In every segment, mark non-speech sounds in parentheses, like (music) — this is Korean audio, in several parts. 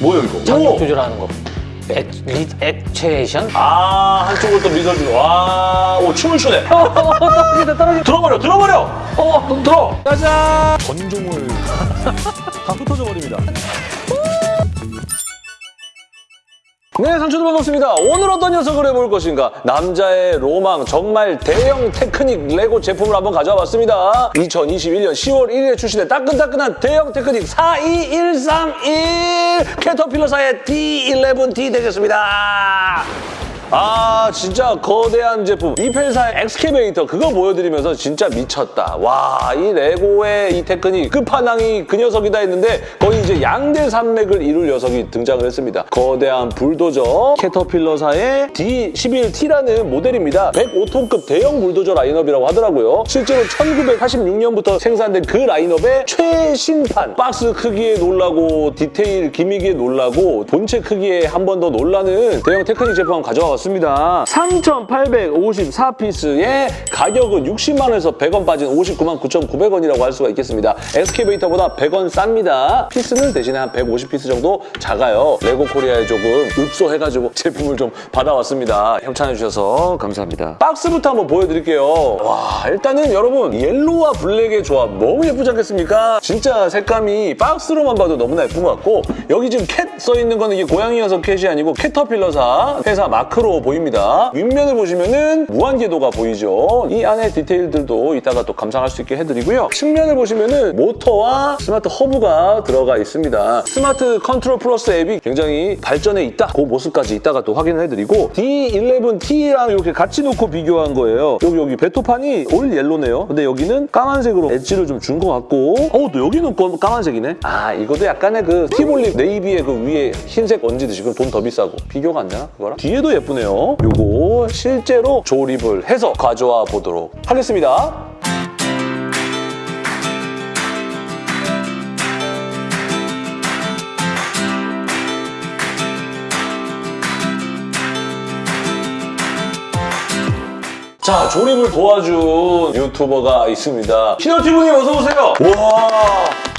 뭐예요 이거? 장력 오! 조절하는 거. 액, 리, 액체이션? 아 한쪽을 또 미소주고 와오 춤을 추네 (laughs) 떨어진다, 떨어진다. 들어버려 들어버려 어, 너 들어 짜잔 전종을 다 (laughs) 흩어져 버립니다 네, 상추들 반갑습니다. 오늘 어떤 녀석을 해볼 것인가? 남자의 로망, 정말 대형 테크닉 레고 제품을 한번 가져와 봤습니다. 2021년 10월 1일에 출시된 따끈따끈한 대형 테크닉 42131 캐터필러사의 D11T 되겠습니다. 아 진짜 거대한 제품. 이펠사의 엑스케베이터 그거 보여드리면서 진짜 미쳤다. 와 이 레고의 이 테크닉. 끝판왕이 그 녀석이다 했는데 거의 이제 양대 산맥을 이룰 녀석이 등장을 했습니다. 거대한 불도저 캐터필러사의 D11T라는 모델입니다. 105톤급 대형 불도저 라인업이라고 하더라고요. 실제로 1986년부터 생산된 그 라인업의 최신판. 박스 크기에 놀라고 디테일 gimmick에 놀라고 본체 크기에 한 번 더 놀라는 대형 테크닉 제품 가져와 봤습니다 3,854피스의 가격은 60만 원에서 100원 빠진 59만 9,900원이라고 할 수가 있겠습니다. excavator보다 100원 쌉니다. 피스는 대신에 한 150피스 정도 작아요. 레고 코리아에 조금 읍소해가지고 (laughs) 제품을 좀 받아왔습니다. 협찬해주셔서 감사합니다. 박스부터 한번 보여드릴게요. 와 일단은 여러분 yellow와 블랙의 조합 너무 예쁘지 않겠습니까? 진짜 색감이 박스로만 봐도 너무나 예쁜 것 같고 여기 지금 cat 써있는 거는 이게 고양이 녀석 cat이 아니고 캐터필러사 회사 마크로 보입니다. 윗면을 보시면은 무한궤도가 보이죠. 이 안에 디테일들도 이따가 또 감상할 수 있게 해드리고요. 측면을 보시면은 모터와 smart hub가 들어가 있습니다. smart control plus 앱이 굉장히 발전해 있다. 그 모습까지 이따가 또 확인을 해드리고 D11T랑 이렇게 같이 놓고 비교한 거예요. 여기 여기 배토판이 all yellow네요. 근데 여기는 까만색으로 엣지를 좀 준 것 같고. 어, 또 여기는 검- 까만색이네? 아 이것도 약간의 그 티볼립 네이비의 그 위에 흰색 얹듯이 그럼 돈 더 비싸고. 비교가 안 되나 그거랑? 뒤에도 예쁘네 요 요거 실제로 조립을 해서 가져와 보도록 하겠습니다 자, 조립을 도와준 유튜버가 있습니다. 신호티브님 어서 오세요. 와.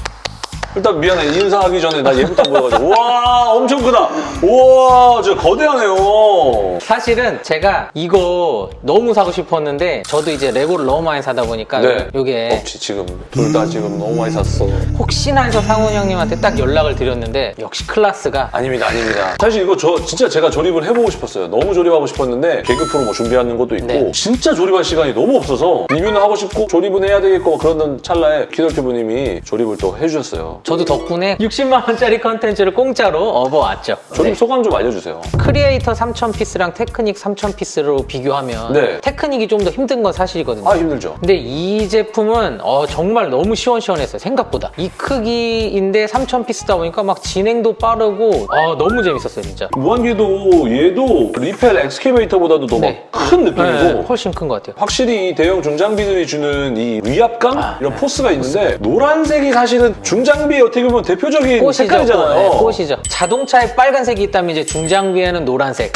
일단 미안해. 인사하기 전에 나 얘부터 보여가지고. 와 엄청 크다. 우와 진짜 거대하네요. 사실은 제가 이거 너무 사고 싶었는데 저도 이제 레고를 너무 많이 사다 보니까 네. 이게 없지 지금. 둘 다 지금 너무 많이 샀어. 혹시나 해서 상훈 형님한테 딱 연락을 드렸는데 역시 클라스가 아닙니다 아닙니다. 사실 이거 저 진짜 제가 조립을 해보고 싶었어요. 너무 조립하고 싶었는데 개그 프로 뭐 준비하는 것도 있고 네. 진짜 조립할 시간이 너무 없어서 리뷰는 하고 싶고 조립은 해야 되겠고 그러던 찰나에 키덜 튜브님이 조립을 또 해주셨어요 저도 덕분에 60만 원짜리 컨텐츠를 공짜로 업어왔죠. 조립 네. 소감 좀 알려주세요 크리에이터 3000 피스랑 테크닉 3000 피스로 비교하면 네. 테크닉이 좀 더 힘든 건 사실이거든요. 아 힘들죠 근데 이 제품은 어, 정말 너무 시원시원했어요 생각보다 이 크기인데 3000 피스다 보니까 막 진행도 빠르고 어, 너무 재밌었어요 진짜 무한궤도 얘도 리펠 excavator보다도 더 네. 막큰 느낌이고 네, 훨씬 큰 것 같아요 확실히 이 대형 중장비들이 주는 이 위압감 아, 이런 포스가 있는데 노란색이 사실은 중장비 의 어떻게 보면 대표적인 꽃이죠. 색깔이잖아요. 꽃, 네, 꽃이죠. 자동차에 빨간색이 있다면 이제 중장비에는 노란색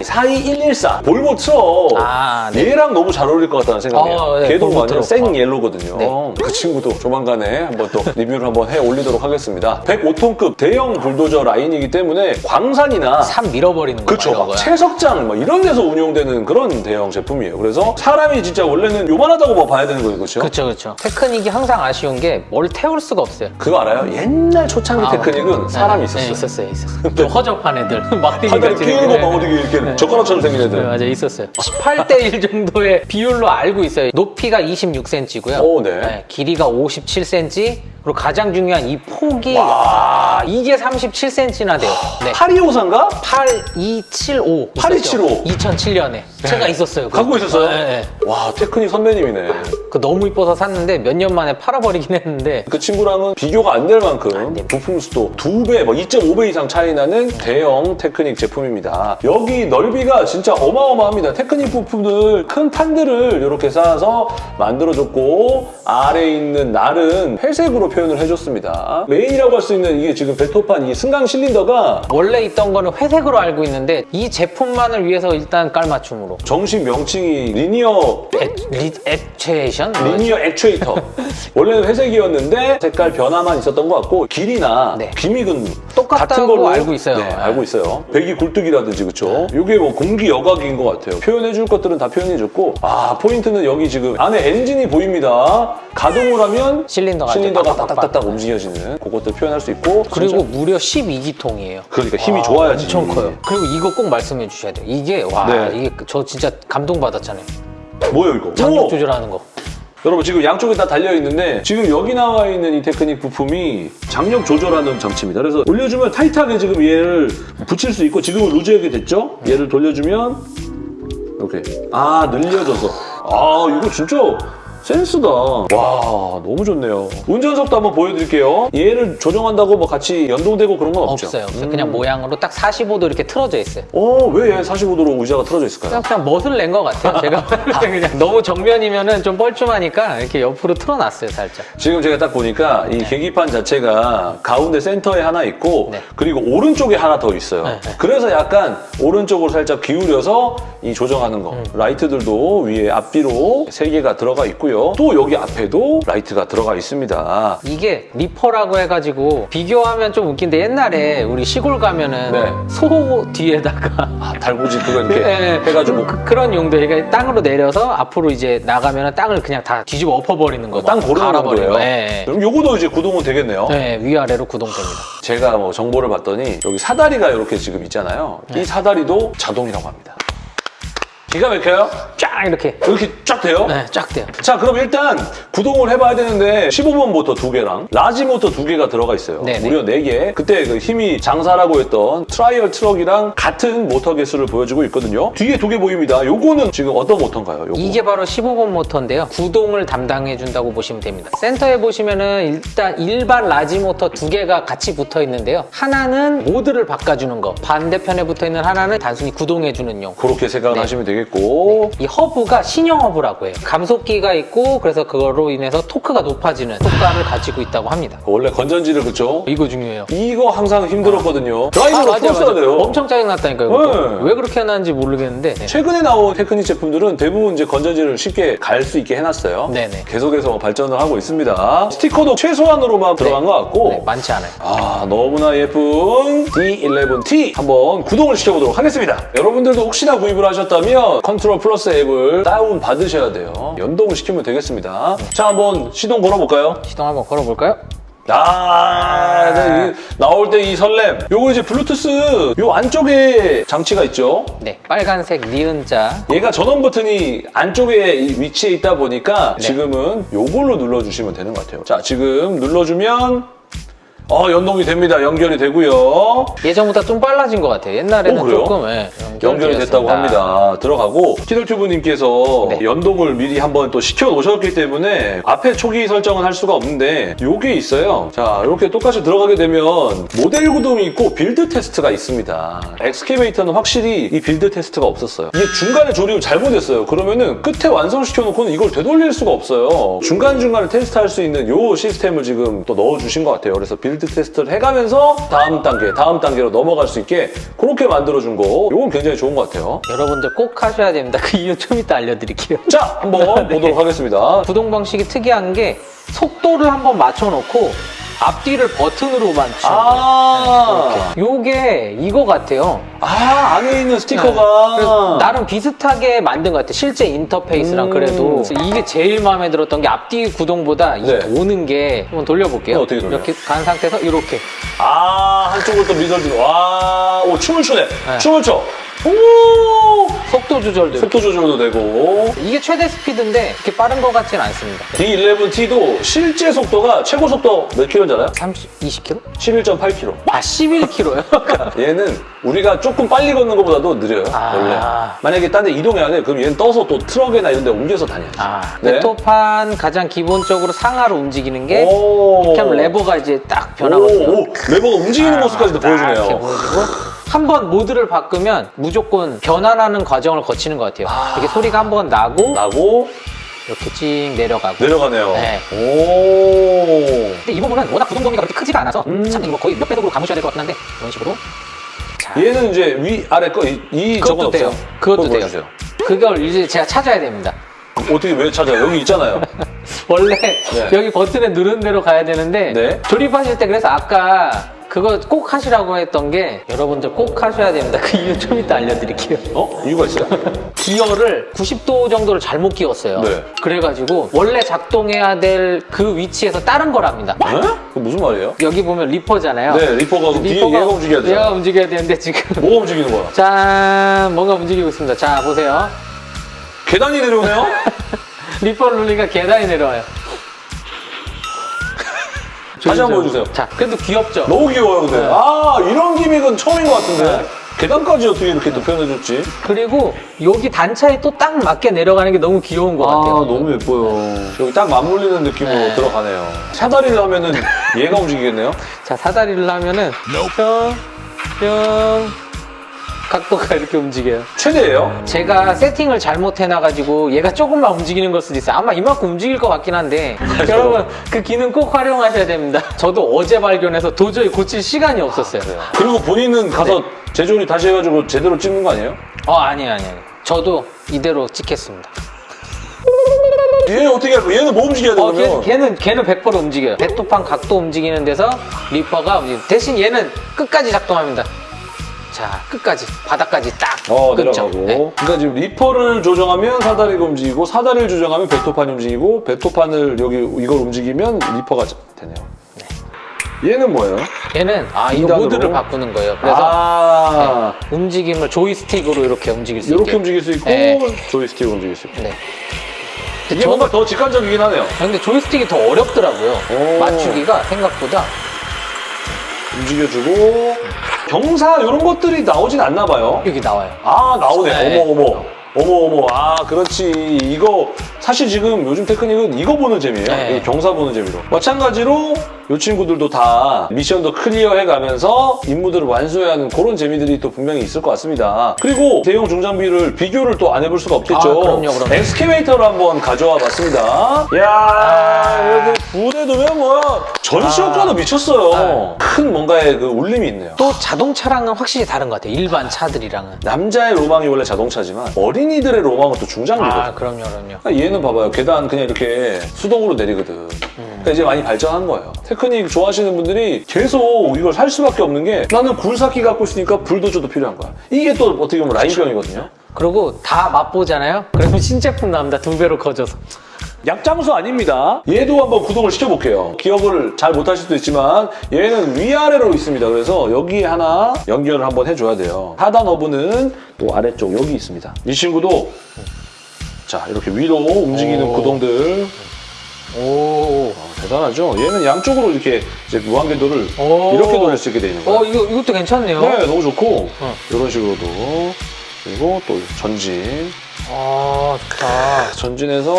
42114 볼보 트럭 아, 네. 얘랑 너무 잘 어울릴 것 같다는 생각이에요. 어, 네, 걔도 완전. 생 어. yellow거든요. 네. 그 친구도 조만간에 한번 또 리뷰를 한번 해 올리도록 하겠습니다. 105톤급 대형 불도저 라인이기 때문에 광산이나 산 밀어버리는 거 그쵸. 이런 막 거야. 채석장 막 이런 데서 운용되는 그런 대형 제품이에요. 그래서 사람이 진짜 원래는 요만하다고 뭐 봐야 되는 거예요. 그렇죠? 그렇죠 그렇죠 테크닉이 항상 아쉬운 게 뭘 태울 수가 없어요 그거 알아요? 옛날 초창기 아, 테크닉은 네, 사람이 네, 있었어요. 있었어요 있었어요 좀 허접한 애들 (laughs) 끼는 애들. 거막 어떻게 이렇게 네. 젓가락처럼 생긴 네, 애들. 맞아 있었어요 18대 1 (laughs) 정도의 비율로 알고 있어요 높이가 26cm고요 오, 네. 길이가 57cm 그리고 가장 중요한 이 폭이 와. 아, 이게 37cm나 돼요 네. 8254인가? 8275 8275. 2007년에 제가 있었어요. 갖고 있었어요? 네, 네. 와, 테크닉 선배님이네. 그 너무 이뻐서 샀는데 몇 년 만에 팔아버리긴 했는데 그 친구랑은 비교가 안 될 만큼 부품 수도 두 배, 뭐 2.5배 이상 차이 나는 대형 테크닉 제품입니다. 여기 넓이가 진짜 어마어마합니다. 테크닉 부품들 큰 판들을 이렇게 쌓아서 만들어줬고 아래에 있는 날은 회색으로 표현을 해줬습니다. 메인이라고 할 수 있는 이게 지금 배토판 이 승강 실린더가 원래 있던 거는 회색으로 알고 있는데 이 제품만을 위해서 일단 깔맞춤으로 정식 명칭이 linear actuation? linear actuator. (laughs) 원래는 회색이었는데 색깔 변화만 있었던 것 같고 길이나 네. gimmick은 똑같다고 같은 걸로 알고 있어요. 네, 네. 알고 있어요. 배기 굴뚝이라든지 그쵸? 이게 뭐 공기 여과기인 것 같아요. 표현해줄 것들은 다 표현해줬고 아 포인트는 여기 지금 안에 엔진이 보입니다. 가동을 하면 실린더가 실린더가 빡빡빡빡. 딱딱딱 움직여지는 그것도 표현할 수 있고 그리고 진짜- 무려 12기통이에요. 그러니까 힘이 좋아야지. 엄청 커요. 그리고 이거 꼭 말씀해 주셔야 돼요. 이게 와 네. 이게 저 진짜 감동 받았잖아요. 뭐예요 이거? 장력 오! 조절하는 거. 여러분 지금 양쪽에 다 달려 있는데 지금 여기 나와 있는 이 테크닉 부품이 장력 조절하는 장치입니다. 그래서 올려주면 타이트하게 지금 얘를 붙일 수 있고 지금은 루즈하게 됐죠? 얘를 돌려주면 이렇게 아 늘려져서 아 이거 진짜 센스다. 와 너무 좋네요. 운전석도 한번 보여드릴게요. 얘를 조정한다고 뭐 같이 연동되고 그런 건 없죠? 없어요. 없어요. 그냥 모양으로 딱 45도 이렇게 틀어져 있어요. 어왜 45도로 의자가 틀어져 있을까요? 그냥, 그냥 멋을 낸 것 같아요. (laughs) 제가 그냥 너무 정면이면은 좀 뻘쭘하니까 이렇게 옆으로 틀어놨어요, 살짝. 지금 제가 딱 보니까 이 계기판 자체가 가운데 센터에 하나 있고 네. 그리고 오른쪽에 하나 더 있어요. 네, 네. 그래서 약간 오른쪽으로 살짝 기울여서 이 조정하는 음. 거. 라이트들도 위에 앞뒤로 세 개가 들어가 있고요. 또 여기 앞에도 라이트가 들어가 있습니다. 이게 ripper라고 해가지고 비교하면 좀 웃긴데 옛날에 우리 시골 가면은 네. 소 뒤에다가 아, 달구지 그거 이렇게 네, (laughs) 해가지고 그, 런 용도 그러니까 땅으로 내려서 앞으로 이제 나가면은 땅을 그냥 다 뒤집어 엎어버리는 거. 땅 고르는. 거. 네, 그럼 요거도 이제 구동은 되겠네요. 네, 위아래로 구동됩니다. 제가 뭐 정보를 봤더니 여기 사다리가 이렇게 지금 있잖아요. 네. 이 사다리도 자동이라고 합니다. 기가 막혀요? 쫙 이렇게 이렇게 쫙 돼요? 네, 쫙 돼요. 자 그럼 일단 구동을 해봐야 되는데 15번 모터 두 개랑 large 모터 두 개가 들어가 있어요 네네. 무려 네 개 그때 그 힘이 장사라고 했던 trial 트럭이랑 같은 모터 개수를 보여주고 있거든요 뒤에 두 개 보입니다 요거는 지금 어떤 모터인가요? 요거? 이게 바로 15번 모터인데요. 구동을 담당해 준다고 보시면 됩니다. 센터에 보시면은 일단 일반 large 모터 두 개가 같이 붙어 있는데요. 하나는 모드를 바꿔주는 거, 반대편에 붙어 있는 하나는 단순히 구동해 주는 용. 그렇게 생각을 네. 하시면 되겠 고이 허브가 신형 허브라고 해요. 감속기가 있고 그래서 그거로 인해서 토크가 높아지는 효과를 가지고 있다고 합니다. 원래 건전지를 그쵸? 이거 중요해요. 이거 항상 힘들었거든요 드라이버로 아, 맞아요, 풀었어야. 돼요 엄청 짜증났다니까요. 네. 왜 그렇게 해놨는지 모르겠는데. 네. 최근에 나온 테크닉 제품들은 대부분 이제 건전지를 쉽게 갈 수 있게 해놨어요 네네. 계속해서 발전을 하고 있습니다 스티커도 최소한으로만 들어간 것 같고 네, 많지 않아요. 아 너무나 예쁜 D11T 한번 구동을 시켜보도록 하겠습니다 여러분들도 혹시나 구입을 하셨다면 컨트롤 플러스 앱을 다운 받으셔야 돼요 연동을 시키면 되겠습니다 자 한번 시동 걸어볼까요? 시동 한번 걸어볼까요? 아 네, 이- 나올 때 이 설렘 요거 이제 블루투스 요 안쪽에 장치가 있죠 네, 빨간색 니은자. 얘가 전원 버튼이 안쪽에 이 위치에 있다 보니까 네. 지금은 요걸로 눌러주시면 되는 것 같아요 자 지금 눌러주면 어 연동이 됩니다 연결이 되고요 예전보다 좀 빨라진 것 같아요. 옛날에는 어? 조금 예, 연결이 됐다고. 합니다. 들어가고 키덜튜브님께서 네. 연동을 미리 한번 또 시켜 놓으셨기 때문에 앞에 초기 설정은 할 수가 없는데 요게 있어요. 자 이렇게 똑같이 들어가게 되면 모델 구동이 있고 build 테스트가 있습니다. excavator는 확실히 이 build 테스트가 없었어요. 이게 중간에 조립을 잘못했어요. 그러면은 끝에 완성시켜 놓고는 이걸 되돌릴 수가 없어요. 중간중간에 테스트할 수 있는 요 시스템을 지금 또 넣어주신 것 같아요. 그래서 build 테스트를 해가면서 다음 단계, 다음 단계로 넘어갈 수 있게 그렇게 만들어준 거 요건 굉장히 좋은 것 같아요. 여러분들 꼭 하셔야 됩니다. 그 이유 좀 이따 알려드릴게요. 자, 한번 (laughs) 네. 보도록 하겠습니다. 구동 방식이 특이한 게 속도를 한번 맞춰놓고 앞뒤를 버튼으로 맞추는 거예요. 아, 요게 이거 같아요. 아 안에 있는 스티커가 나름 비슷하게 만든 것 같아요. 실제 인터페이스랑 음. 그래도 이게 제일 마음에 들었던 게 앞뒤 구동보다 이 네. 도는 게 한번 돌려볼게요. 어, 어떻게 돌려요? 이렇게 간 상태에서 이렇게 아 한쪽으로 또 미덜들 와, 오 춤을 추네. 네. 춤을 춰. 오, 속도 조절도 속도 조절도 되고. 이게 최대 스피드인데 그렇게 빠른 것 같지는 않습니다. D11T도 실제 속도가 최고 속도 몇 킬로잖아요? 30, 20km? 11.8킬로. 아 11km요? (laughs) 얘는 우리가 조금 빨리 걷는 것보다도 느려요. 아. 원래. 만약에 딴 데 이동해야 돼, 그럼 얘는 떠서 또 트럭이나 이런 데 옮겨서 다녀야지. 아, 네. 배토판 가장 기본적으로 상하로 움직이는 게 오. 이렇게 하면 레버가 이제 딱 변하거든요. 오, 오, 레버가 움직이는 모습까지도 딱 이렇게 보여주네요. 보여주고 한 번 모드를 바꾸면 무조건 변환하는 과정을 거치는 것 같아요. 아. 이게 소리가 한 번 나고 나고 이렇게 찡 내려가고 내려가네요. 네. 오. 근데 이 부분은 워낙 구동 범위가 그렇게 크지가 않아서 음. 참 이거 거의 몇 배속으로 감으셔야 될 것 같긴 한데 이런 식으로 자, 얘는 이제 위 아래 거이 이 저건 돼요. 없어요. 그것도 돼요. 보여주세요. 그걸 이제 제가 찾아야 됩니다. 어떻게 왜 찾아요? 여기 있잖아요. (laughs) 원래 네. 여기 버튼에 누른 대로 가야 되는데 네. 조립하실 때 그래서 아까 그거 꼭 하시라고 했던 게 여러분들 꼭 하셔야 됩니다. 그 이유 좀 이따 알려드릴게요. 어? 이유가 있어요? (laughs) 기어를 90도 정도를 잘못 끼웠어요. 네. 그래가지고 원래 작동해야 될 그 위치에서 다른 거랍니다. 에? 그 무슨 말이에요? 여기 보면 ripper잖아요. 네, ripper가 뒤에 얘가 움직여야 돼요. 얘가 움직여야 되는데 지금 뭐가 움직이는 거야? 짠 뭔가 움직이고 있습니다. 자 보세요. 계단이 내려오네요? (laughs) ripper를 누르니까 계단이 내려와요. 다시 한 번 보여주세요. 자 그래도 귀엽죠? 너무 귀여워요, 근데. 네. 아, 이런 기믹은 처음인 것 같은데. 네. 계단까지 어떻게 이렇게 또 표현해줬지? 그리고 여기 단차에 또 딱 맞게 내려가는 게 너무 귀여운 것 같아요. 아, 너무 예뻐요. 여기 딱 맞물리는 느낌으로 네. 들어가네요. 사다리를 하면은 얘가 움직이겠네요? 자 사다리를 하면은 뿅, 뿅 각도가 이렇게 움직여요. 최대예요? 제가 세팅을 잘못 해놔가지고 얘가 조금만 움직이는 걸 수도 있어요. 아마 이만큼 움직일 것 같긴 한데 (laughs) 여러분 그 기능 꼭 활용하셔야 됩니다. 저도 어제 발견해서 도저히 고칠 시간이 없었어요. 그리고 본인은 가서 재조립 다시 해가지고 제대로 찍는 거 아니에요? 어 아니에요 아니에요. 저도 이대로 찍겠습니다. 얘 어떻게 할 거야? 얘는 뭐 움직여야 돼, 어, 그러면? 걔, 는 걔는 100% 움직여요. 배토판 각도 움직이는 데서 ripper가 움직여요. 대신 얘는 끝까지 작동합니다. 자, 끝까지 바닥까지 딱 어, 끊죠. 내려가고. 네. 그러니까 지금 ripper를 조정하면 사다리가 움직이고, 사다리를 조정하면 배토판이 움직이고, 배토판을 여기 이걸 움직이면 ripper가 되네요. 얘는 뭐예요? 얘는 아 이거? 모드를 바꾸는 거예요. 그래서 아, 움직임을 조이스틱으로 이렇게 움직일 수 이렇게 있게. 움직일 수 있고, 네. 조이스틱으로 움직일 수 있고. 네. 이게 뭔가 더 직관적이긴 하네요. 근데 조이스틱이 더 어렵더라고요. 오. 맞추기가 생각보다. 움직여주고, 경사 이런 것들이 나오진 않나 봐요. 여기 나와요. 아 나오네. 네. 어머 어머. 어머 어머. 아 그렇지. 이거 사실 지금 요즘 테크닉은 이거 보는 재미예요. 네. 경사 보는 재미로. 마찬가지로 이 친구들도 다 미션도 클리어해 가면서 임무들을 완수해야 하는 그런 재미들이 또 분명히 있을 것 같습니다. 그리고 대형 중장비를 비교를 또 안 해볼 수가 없겠죠. 아, 그럼요, 그럼요. 엑스케베이터를 한번 가져와 봤습니다. 이야, 여기 불에 두면 뭐 전시 효과도 미쳤어요. 큰 뭔가의 그 울림이 있네요. 또 자동차랑은 확실히 다른 것 같아요. 일반 차들이랑은. 남자의 로망이 원래 자동차지만 어린이들의 로망은 또 중장비거든. 아, 그럼요, 그럼요. 그러니까 얘는 봐봐요. 계단 그냥 이렇게 수동으로 내리거든. 그러니까 이제 많이 발전한 거예요. 테크닉 좋아하시는 분들이 계속 이걸 살 수밖에 없는 게 나는 굴삭기 갖고 있으니까 불도저도 필요한 거야. 이게 또 어떻게 보면 라인병이거든요. 그리고 다 맛보잖아요? 그러면 신제품 나옵니다. 두 배로 커져서. 약장수 아닙니다. 얘도 한번 구동을 시켜볼게요. 기억을 잘 못하실 수도 있지만 얘는 위아래로 있습니다. 그래서 여기에 하나 연결을 한번 해줘야 돼요. 하단 허브는 또 아래쪽 여기 있습니다. 이 친구도 자 이렇게 위로 움직이는 오. 구동들 대단하죠? 얘는 양쪽으로 이렇게 무한궤도를 오. 이렇게 돌릴 수 있게 되어 있는 거예요. 어, 이거, 이것도 괜찮네요. 네, 너무 좋고 어. 이런 식으로도 그리고 또 전진 아, 좋다. 전진해서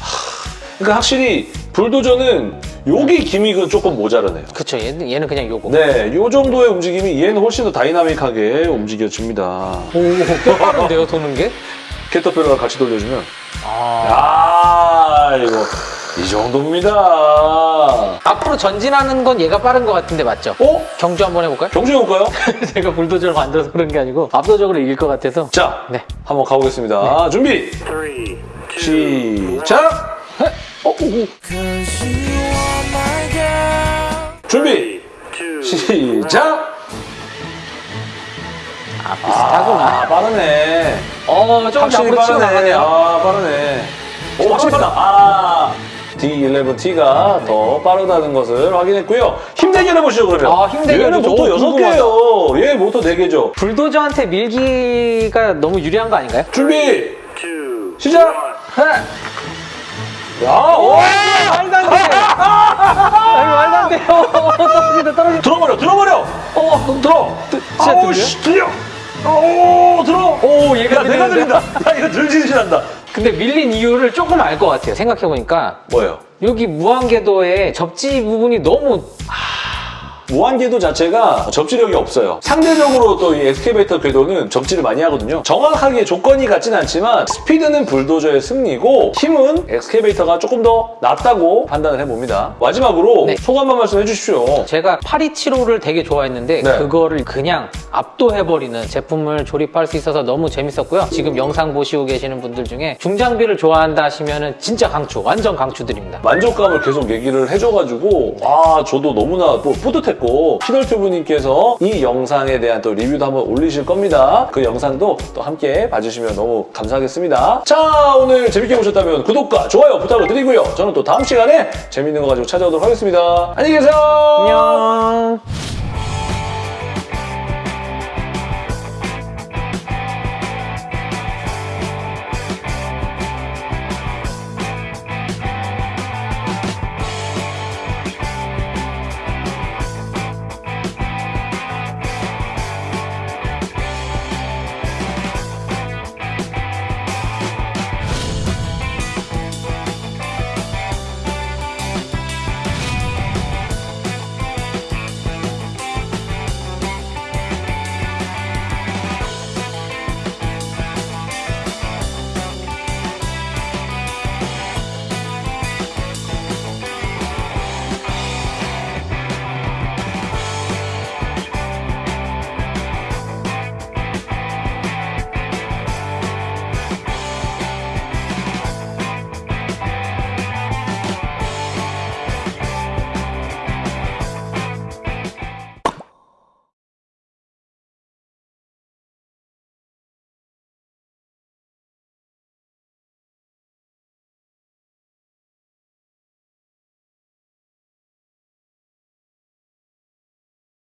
하, 그러니까 확실히 불도저는 여기 기믹은 조금 모자르네요. 그쵸, 얘는, 얘는 그냥 요거. 네, 이 정도의 움직임이 얘는 훨씬 더 다이나믹하게 움직여집니다. 오, 꽤 빠른데요, 도는 게? (laughs) 캐터필러를 같이 돌려주면 아. 아 이거 이 정도입니다. 앞으로 전진하는 건 얘가 빠른 것 같은데, 맞죠? 어? 경주 한번 해볼까요? 경주 해볼까요? (laughs) 제가 불도저를 만들어서 그런 게 아니고, 압도적으로 이길 것 같아서. 자, 네. 한번 가보겠습니다. 준비! Three, two, 시작! 어, 오, 오. 준비! 시작! 아, 비슷하구나. 아, 빠르네. 어, 조금 확실히 앞으로 치고. 나가네요. 아, 빠르네. 오, 확실히 빠르다. 아, D11T가 더 빠르다는 것을 확인했고요. 힘대결 해보시죠, 그러면. 아, 힘대결 얘는. 모터 오, 6개예요. 얘 모터 4개죠. 불도저한테 밀기가 너무 유리한 거 아닌가요? 준비! 시작! 야, 오! 말도 안 돼! 아니, 말도 안 돼요! (laughs) 떨어진다, 떨어진다. 들어버려, 들어버려! 어, 들어! 진짜 아우, 들려요? 씨, 들려! 오, 들어! 오, 얘가 야, 내가? 들린다. 야, 이거 들지듯이 난다. 근데 밀린 이유를 조금 알 것 같아요. 생각해보니까. 뭐예요? 여기 무한궤도에 접지 부분이 너무 무한 궤도 자체가 접지력이 없어요. 상대적으로 또 이 excavator 궤도는 접지를 많이 하거든요. 정확하게 조건이 같진 않지만 스피드는 불도저의 승리고 힘은 excavator가 조금 더 낫다고 판단을 해봅니다. 마지막으로 네. 소감 한 말씀 해주십시오. 제가 8275를 되게 좋아했는데 네. 그거를 그냥 압도해버리는 제품을 조립할 수 있어서 너무 재밌었고요. 지금 영상 보시고 계시는 분들 중에 중장비를 좋아한다 하시면 진짜 강추, 완전 강추드립니다. 만족감을 계속 얘기를 해줘가지고 아 저도 너무나 또 뿌듯했고 피널튜브님께서 이 영상에 대한 또 리뷰도 한번 올리실 겁니다. 그 영상도 또 함께 봐주시면 너무 감사하겠습니다. 자 오늘 재밌게 보셨다면 구독과 좋아요 부탁을 드리고요. 저는 또 다음 시간에 재밌는 거 가지고 찾아오도록 하겠습니다. 안녕히 계세요. 안녕.